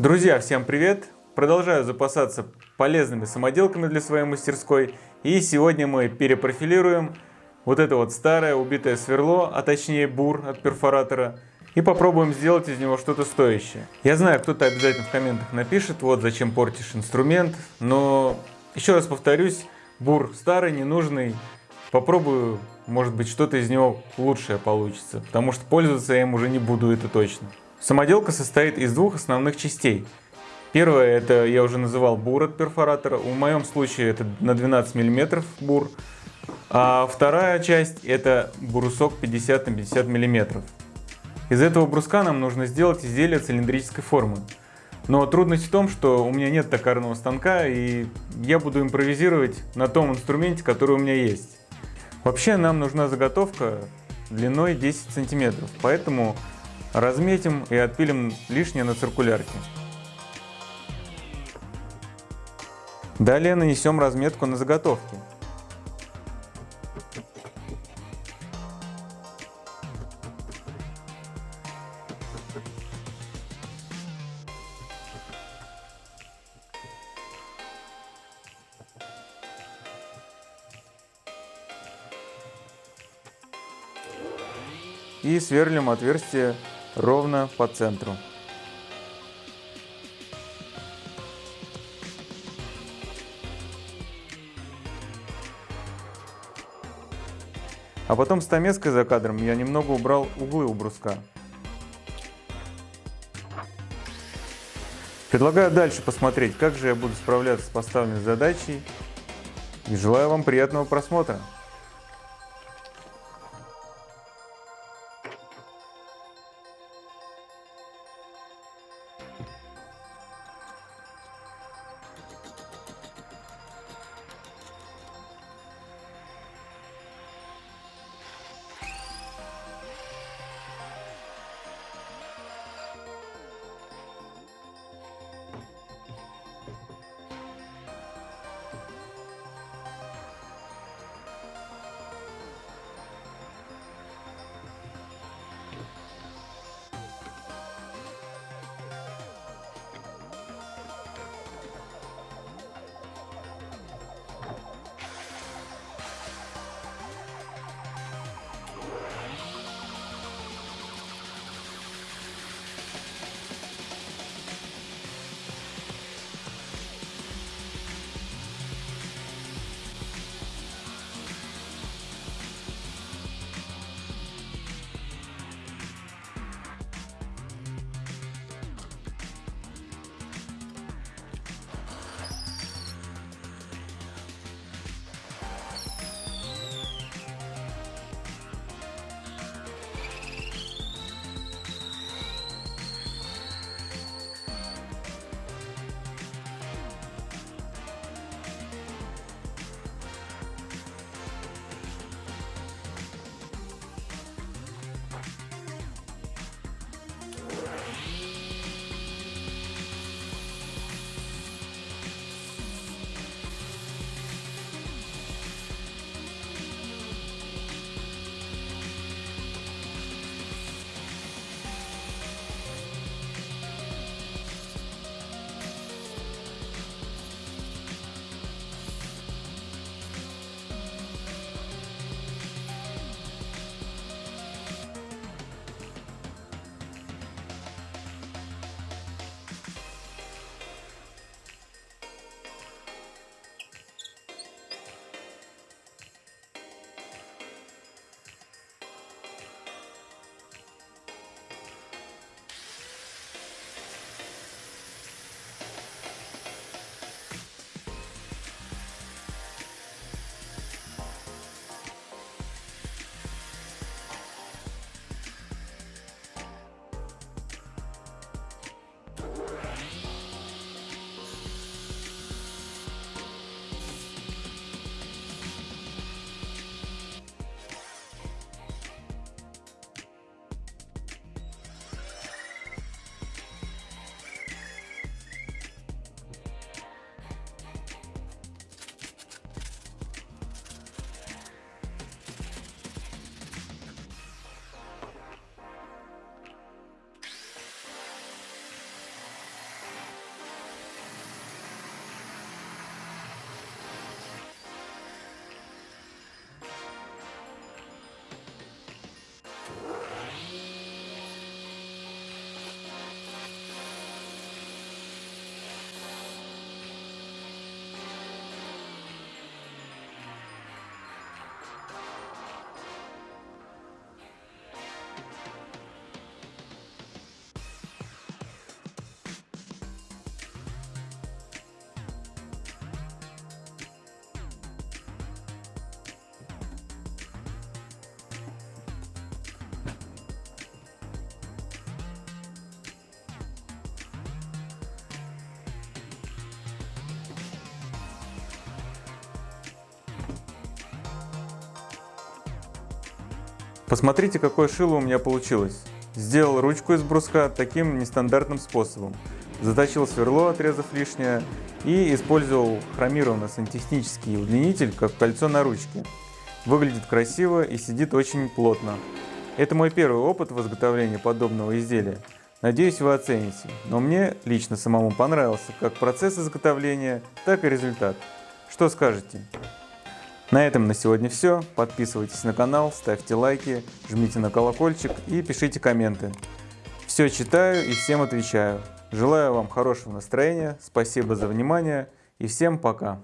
Друзья, всем привет! Продолжаю запасаться полезными самоделками для своей мастерской. И сегодня мы перепрофилируем вот это вот старое убитое сверло, а точнее бур от перфоратора. И попробуем сделать из него что-то стоящее. Я знаю, кто-то обязательно в комментах напишет, вот зачем портишь инструмент. Но еще раз повторюсь, бур старый, ненужный. Попробую, может быть, что-то из него лучшее получится. Потому что пользоваться я им уже не буду, это точно. Самоделка состоит из двух основных частей. Первое, это я уже называл бур от перфоратора. В моем случае это на 12 мм бур. А вторая часть это брусок 50 на 50 мм. Из этого бруска нам нужно сделать изделие цилиндрической формы. Но трудность в том, что у меня нет токарного станка, и я буду импровизировать на том инструменте, который у меня есть. Вообще нам нужна заготовка длиной 10 сантиметров, поэтому Разметим и отпилим лишнее на циркулярке. Далее нанесем разметку на заготовки. И сверлим отверстие ровно по центру. А потом стамеской за кадром я немного убрал углы у бруска. Предлагаю дальше посмотреть, как же я буду справляться с поставленной задачей. И желаю вам приятного просмотра. Посмотрите, какое шило у меня получилось. Сделал ручку из бруска таким нестандартным способом. Заточил сверло, отрезав лишнее, и использовал хромированный сантехнический удлинитель, как кольцо на ручке. Выглядит красиво и сидит очень плотно. Это мой первый опыт в изготовлении подобного изделия. Надеюсь, вы оцените, но мне лично самому понравился как процесс изготовления, так и результат. Что скажете? На этом на сегодня все. Подписывайтесь на канал, ставьте лайки, жмите на колокольчик и пишите комменты. Все читаю и всем отвечаю. Желаю вам хорошего настроения, спасибо за внимание и всем пока.